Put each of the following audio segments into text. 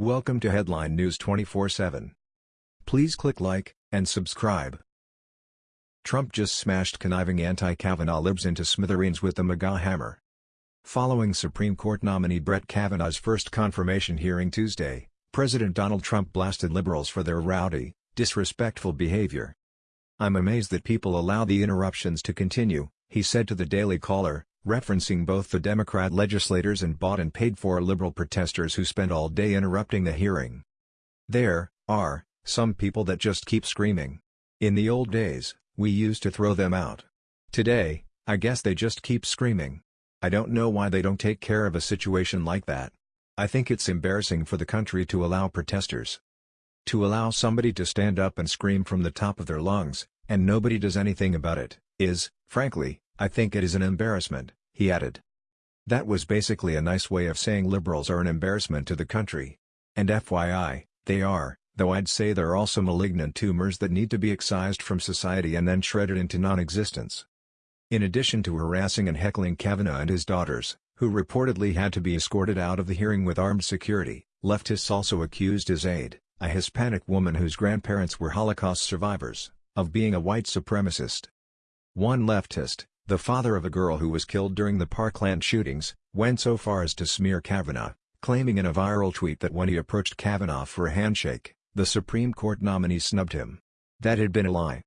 Welcome to Headline News 24/7. Please click like and subscribe. Trump just smashed conniving anti-Kavanaugh libs into smithereens with the MAGA hammer. Following Supreme Court nominee Brett Kavanaugh's first confirmation hearing Tuesday, President Donald Trump blasted liberals for their rowdy, disrespectful behavior. I'm amazed that people allow the interruptions to continue, he said to the Daily Caller, referencing both the Democrat legislators and bought and paid for liberal protesters who spent all day interrupting the hearing. There are some people that just keep screaming. In the old days, we used to throw them out. Today, I guess they just keep screaming. I don't know why they don't take care of a situation like that. I think it's embarrassing for the country to allow protesters. To allow somebody to stand up and scream from the top of their lungs, and nobody does anything about it, is, frankly, I think it is an embarrassment, he added. That was basically a nice way of saying liberals are an embarrassment to the country. And FYI, they are, though I'd say they're also malignant tumors that need to be excised from society and then shredded into non-existence. In addition to harassing and heckling Kavanaugh and his daughters, who reportedly had to be escorted out of the hearing with armed security, leftists also accused his aide, a Hispanic woman whose grandparents were Holocaust survivors, of being a white supremacist. One leftist, the father of a girl who was killed during the Parkland shootings, went so far as to smear Kavanaugh, claiming in a viral tweet that when he approached Kavanaugh for a handshake, the Supreme Court nominee snubbed him. That had been a lie.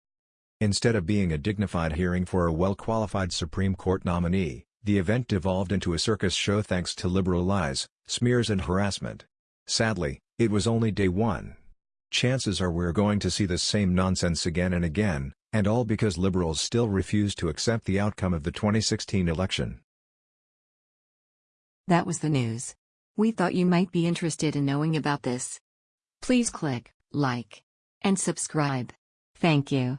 Instead of being a dignified hearing for a well-qualified Supreme Court nominee, the event devolved into a circus show thanks to liberal lies, smears and harassment. Sadly, it was only day one. Chances are we're going to see the same nonsense again and again, and all because liberals still refuse to accept the outcome of the 2016 election. That was the news. We thought you might be interested in knowing about this. Please click like and subscribe. Thank you.